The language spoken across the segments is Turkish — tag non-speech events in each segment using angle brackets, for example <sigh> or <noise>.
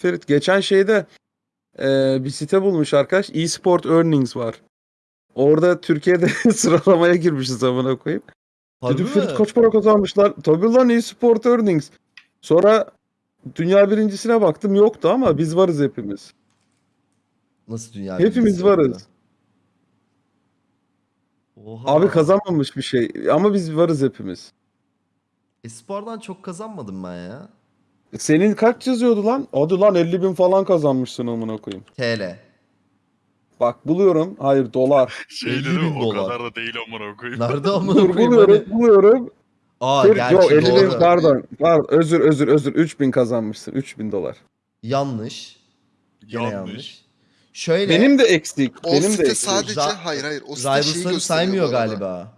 Ferit geçen şeyde e, bir site bulmuş arkadaş. eSport Earnings var. Orada Türkiye'de <laughs> sıralamaya girmişiz amına koyayım. Dedim? Ferit kaç para kazanmışlar? Tabii lan eSport Earnings. Sonra dünya birincisine baktım yoktu ama biz varız hepimiz. Nasıl dünya Hepimiz birincisi varız. Oha. Abi kazanmamış bir şey ama biz varız hepimiz. Espor'dan çok kazanmadım ben ya. Senin kaç yazıyordu lan? Hadi lan 50 bin falan kazanmışsın amına koyayım. TL. Bak buluyorum. Hayır dolar. Şey 50 dedim bin o dolar. kadar da değil amına koyayım. Nerede <laughs> amına Dur koyayım buluyorum hani? buluyorum. Aa Ferit, gerçi yok 50 bin doğru. pardon. Pardon özür özür özür 3 bin kazanmışsın. 3 bin dolar. Yanlış. Gene yanlış. Yanlış. Şöyle Benim de eksik. O benim de site eksik. sadece Ra- hayır hayır o site şeyi Rivals'ları gösteriyor saymıyor arada. galiba.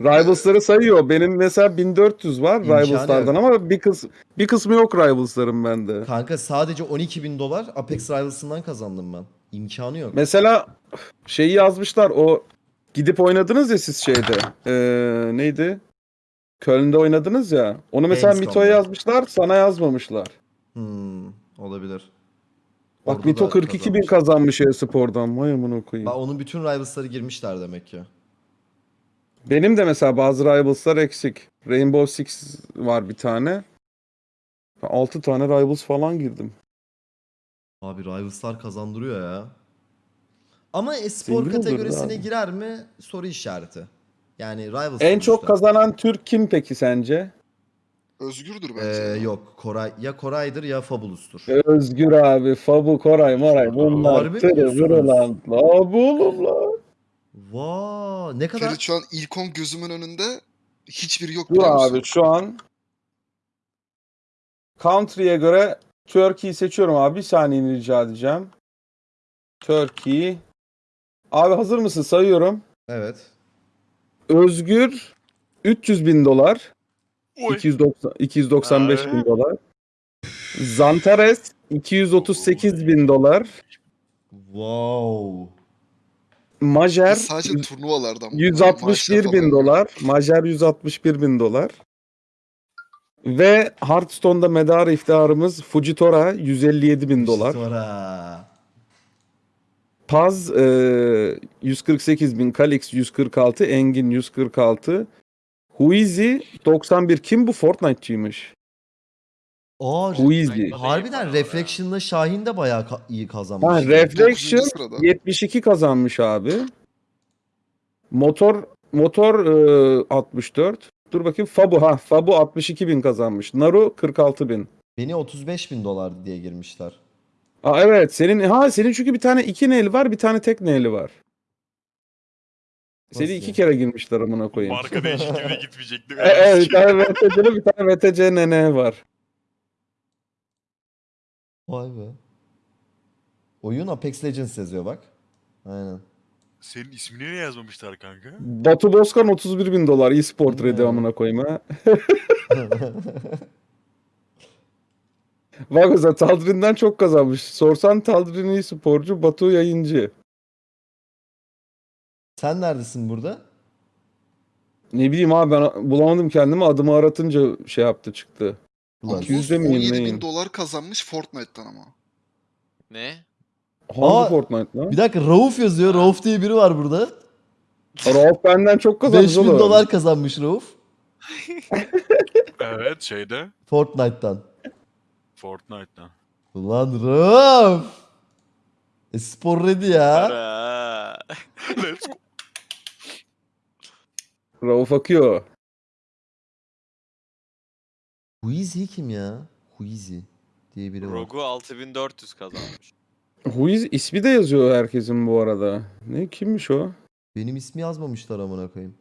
Rivals'ları sayıyor. Benim mesela 1400 var İmkanı Rivals'lardan ama bir kız bir kısmı yok Rivals'ların bende. Kanka sadece 12 bin dolar Apex Rivals'ından kazandım ben. İmkanı yok. Mesela şeyi yazmışlar o gidip oynadınız ya siz şeyde. Ee, neydi? Köln'de oynadınız ya. Onu mesela Gamescom'da. Mito'ya yazmışlar, sana yazmamışlar. Hmm, olabilir. Bak Orada Mito da 42 bin kazanmış. kazanmış e-spordan. Vay amına koyayım. Bak onun bütün Rivals'ları girmişler demek ki. Benim de mesela bazı Rivals'lar eksik. Rainbow Six var bir tane. 6 tane Rivals falan girdim. Abi Rivals'lar kazandırıyor ya. Ama espor Zengin kategorisine abi. girer mi? Soru işareti. Yani Rivals En çok sonuçta. kazanan Türk kim peki sence? Özgürdür Ee, bence. ya. yok Koray ya Koray'dır ya Fabulus'tur. Özgür abi, Fabu, Koray, Moray bunlar Harbi mi tırı diyorsunuz? vırı lan. Abi oğlum lan. Vaa ne kadar Ferit şu an ilk 10 gözümün önünde hiçbiri yok Dur musun? abi şu an country'e göre Turkey'yi seçiyorum abi. Bir saniyeni rica edeceğim. Turkey. Abi hazır mısın? Sayıyorum. Evet. Özgür 300 bin dolar. Oy. 290, 295 bin Ay. dolar. Zantares 238 bin dolar. Wow. Majer sadece turnuvalardan. 161 maçlar bin dolar. Majer 161 bin dolar. Ve Hearthstone'da medar iftiharımız Fujitora 157 bin dolar. Sonra. Paz e, 148 bin, Kalix 146, Engin 146. Huizi 91. Kim bu Fortnite'çıymış? Aa, Huizi. harbiden Reflection'la Şahin de bayağı ka- iyi kazanmış. Ha, Dokuzuncu Reflection sırada. 72 kazanmış abi. Motor motor e, 64. Dur bakayım Fabu ha Fabu 62 bin kazanmış. Naru 46 bin. Beni 35 bin dolar diye girmişler. Aa evet senin ha senin çünkü bir tane iki neyli var bir tane tek neyli var. Seni Nasıl iki yani? kere girmişler amına koyayım. Marka değişikliğine gitmeyecektim. E, evet bir tane VTC'li bir tane VTC nene var. Vay be. Oyun Apex Legends yazıyor bak. Aynen. Senin ismini niye yazmamışlar kanka? Batu Bozkan 31 bin dolar e-sport Hmm. ready amına koyayım ha. <laughs> Bak mesela Taldrin'den çok kazanmış. Sorsan Taldrin e-sporcu, Batu yayıncı. Sen neredesin burada? Ne bileyim abi ben bulamadım kendimi adımı aratınca şey yaptı çıktı. Ulan. Ama 200'de miyim, 17 neyim? bin dolar kazanmış Fortnite'tan ama. Ne? Hangi Aa, Fortnite lan? Bir dakika Rauf yazıyor. Rauf diye biri var burada. Rauf benden çok kazanmış 5000 oğlum. dolar kazanmış Rauf. <laughs> Evet şeyde. Fortnite'tan. Fortnite'dan. Ulan Rauf. E, spor ready ya. Let's go. Rauf akıyor. Huizi kim ya? Huizi diye biri var. Rogu 6400 kazanmış. Huiz ismi de yazıyor herkesin bu arada. Ne kimmiş o? Benim ismi yazmamışlar amına koyayım.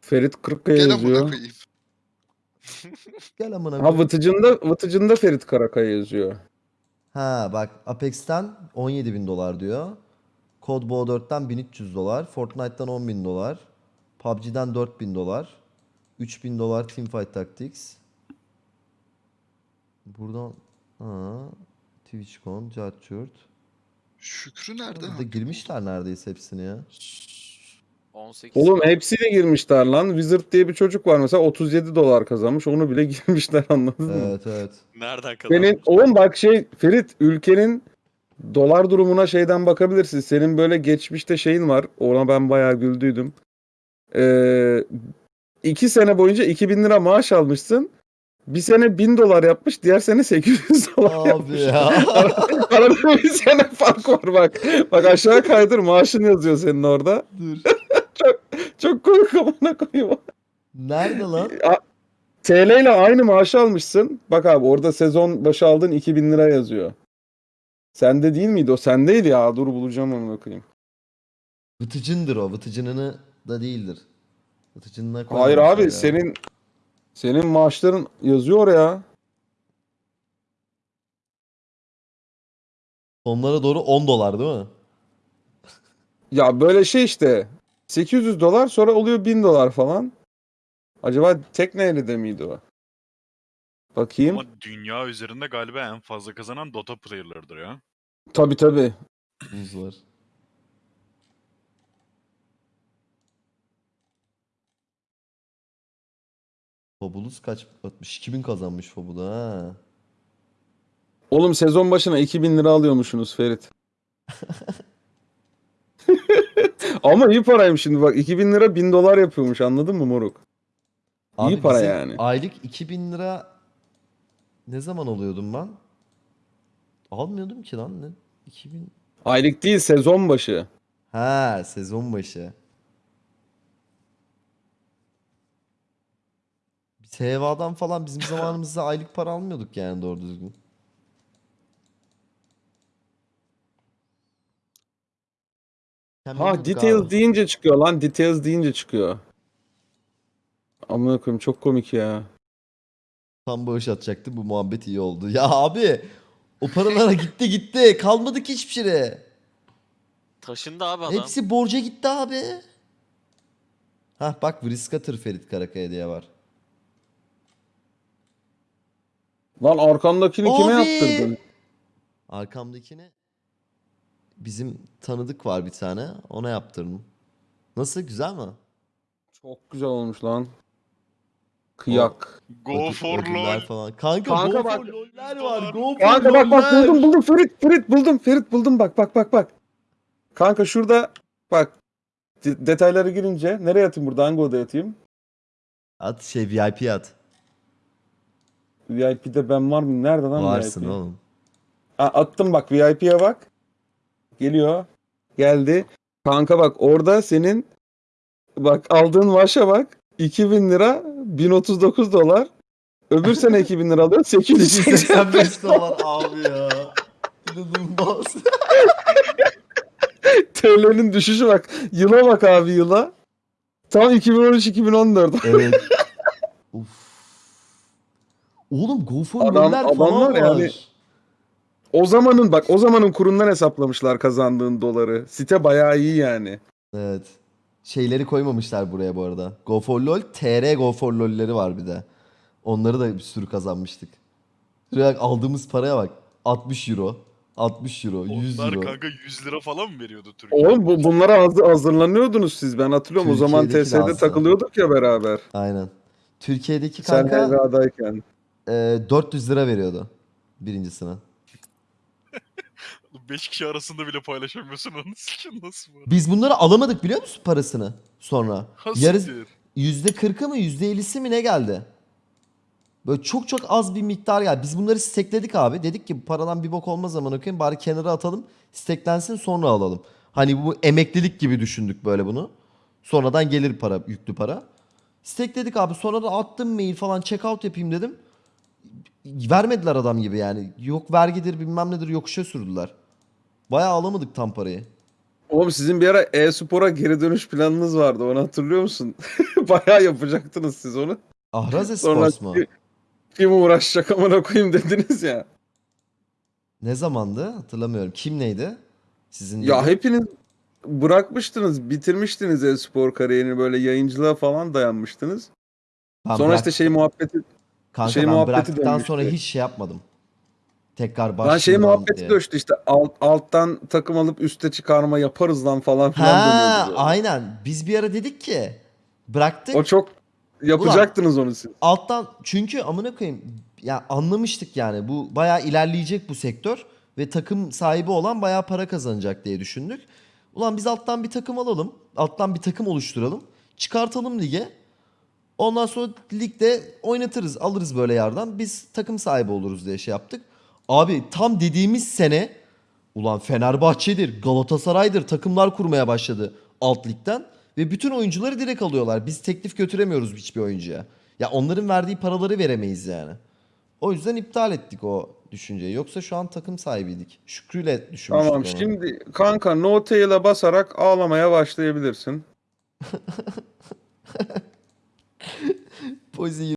Ferit Kırıkkaya Gel amına yazıyor. koyayım. Gel amına Ha koyayım. Vıtıcında, Vıtıcında Ferit Karakaya yazıyor. Ha bak Apex'ten 17 bin dolar diyor. Code Bo 4'ten 1300 dolar. Fortnite'tan 10 bin dolar. PUBG'den 4000 dolar. 3000 dolar Teamfight Tactics. Buradan ha, TwitchCon, Judgehurt. Şükrü nerede? Burada girmişler neredeyse hepsini ya. 18. Oğlum hepsiyle girmişler lan. Wizard diye bir çocuk var mesela 37 dolar kazanmış. Onu bile <laughs> girmişler anladın mı? Evet evet. Nereden kazanmış? Senin oğlum bak şey Ferit ülkenin dolar durumuna şeyden bakabilirsin. Senin böyle geçmişte şeyin var. Ona ben bayağı güldüydüm. Ee, iki sene boyunca 2000 lira maaş almışsın. Bir sene 1000 dolar yapmış. Diğer sene 800 <laughs> dolar Abi yapmış. ya. <laughs> Arada bir sene fark var bak. Bak aşağı kaydır maaşın yazıyor senin orada. Dur. <laughs> Çok komik amına koyayım. Nerede lan? TL ile aynı maaşı almışsın. Bak abi orada sezon başı aldığın 2000 lira yazıyor. Sende değil miydi o? Sendeydi ya. Dur bulacağım onu bakayım. Vıtıcındır o. Vıtıcınını da değildir. Vıtıcınına Hayır abi ya. senin senin maaşların yazıyor oraya. Sonlara doğru 10 dolar değil mi? Ya böyle şey işte 800 dolar sonra oluyor 1000 dolar falan. Acaba tekneyle de miydi o? Bakayım. Ama dünya üzerinde galiba en fazla kazanan Dota player'larıdır ya. Tabi tabi. Buz var. Fabulous kaç? 62 bin kazanmış Fabulous ha. Oğlum sezon başına 2000 lira alıyormuşsunuz Ferit. <laughs> Ama iyi paraymış şimdi bak 2000 lira 1000 dolar yapıyormuş anladın mı moruk? İyi para bizim yani. Aylık 2000 lira ne zaman alıyordum ben? Almıyordum ki lan ne? 2000 Aylık değil sezon başı. Ha sezon başı. Biz Heva'dan falan bizim zamanımızda aylık para almıyorduk yani doğru düzgün. Ha details abi. deyince çıkıyor lan details deyince çıkıyor. Amına koyayım çok komik ya. Tam bağış atacaktı bu muhabbet iyi oldu. Ya abi o paralara <laughs> gitti gitti kalmadı ki hiçbir şey. Taşındı abi adam. Hepsi borca gitti abi. Hah bak Vriskatır Ferit Karakaya diye var. Lan arkandakini kime Abi! yaptırdın? Arkamdakini bizim tanıdık var bir tane. Ona yaptırdım. Nasıl güzel mi? Çok güzel olmuş lan. Kıyak. Go Ödül- for ödüller lol. Falan. Kanka, Kanka go bak- for loller var. Go for Kanka bak bak loller. buldum buldum Ferit Ferit buldum Ferit buldum bak bak bak bak. Kanka şurada bak de- detaylara girince nereye yatayım burada hangi odaya yatayım? At şey VIP at. VIP'de ben var mı? Nerede lan Varsın VIP? oğlum. Ha, attım bak VIP'ye bak. Geliyor. Geldi. Kanka bak orada senin bak aldığın maaşa bak. 2000 lira 1039 dolar. Öbür sene 2000 lira alıyor 885 885 dolar abi ya. İnanılmaz. <laughs> TL'nin düşüşü bak. Yıla bak abi yıla. Tam 2013-2014. evet. <laughs> Uf. Oğlum go for Adam- falan adamlar var. yani- O zamanın bak o zamanın kurundan hesaplamışlar kazandığın doları. Site bayağı iyi yani. Evet. Şeyleri koymamışlar buraya bu arada. Go for LOL, TR Go for LOL'leri var bir de. Onları da bir sürü kazanmıştık. Şuraya aldığımız paraya bak. 60 euro, 60 euro, 100 Onlar euro. kanka 100 lira falan mı veriyordu Türkiye? Oğlum bu, bunlara hazır, hazırlanıyordunuz siz. Ben hatırlıyorum o zaman Türkiye'deki TS'de takılıyorduk ya beraber. Aynen. Türkiye'deki Sen kanka. E, 400 lira veriyordu birincisine. 5 kişi arasında bile paylaşamıyorsun onu sikin nasıl var? Biz bunları alamadık biliyor musun parasını sonra? Yarı, Hastir. %40'ı mı %50'si mi ne geldi? Böyle çok çok az bir miktar geldi. Biz bunları stekledik abi. Dedik ki paradan bir bok olmaz zaman okuyayım. Bari kenara atalım. Steklensin sonra alalım. Hani bu emeklilik gibi düşündük böyle bunu. Sonradan gelir para, yüklü para. Stekledik abi. Sonra da attım mail falan check out yapayım dedim. Vermediler adam gibi yani. Yok vergidir bilmem nedir yokuşa sürdüler. Bayağı alamadık tam parayı. Oğlum sizin bir ara e-spora geri dönüş planınız vardı. Onu hatırlıyor musun? <laughs> bayağı yapacaktınız siz onu. Ahraz Esports mu? ki- kim uğraşacak amına koyayım dediniz ya. Ne zamandı? Hatırlamıyorum. Kim neydi? Sizin Ya gibi? hepiniz bırakmıştınız, bitirmiştiniz e-spor kariyerini böyle yayıncılığa falan dayanmıştınız. Ben Sonra işte şey bıraktım. muhabbeti Kanka şey ben bıraktıktan sonra hiç şey yapmadım. tekrar başlayalım şey muhabbeti diye. döştü işte alt, alttan takım alıp üste çıkarma yaparız lan falan filan Ha, aynen. Biz bir ara dedik ki bıraktık. O çok yapacaktınız onu siz. alttan çünkü amına koyayım ya anlamıştık yani bu bayağı ilerleyecek bu sektör ve takım sahibi olan bayağı para kazanacak diye düşündük. Ulan biz alttan bir takım alalım. Alttan bir takım oluşturalım. Çıkartalım lige. Ondan sonra ligde oynatırız, alırız böyle yerden. Biz takım sahibi oluruz diye şey yaptık. Abi tam dediğimiz sene ulan Fenerbahçe'dir, Galatasaray'dır takımlar kurmaya başladı alt ligden. Ve bütün oyuncuları direkt alıyorlar. Biz teklif götüremiyoruz hiçbir oyuncuya. Ya onların verdiği paraları veremeyiz yani. O yüzden iptal ettik o düşünceyi. Yoksa şu an takım sahibiydik. Şükrü'yle düşünmüştük Tamam onu. şimdi kanka no tail'a basarak ağlamaya başlayabilirsin. <laughs> Posez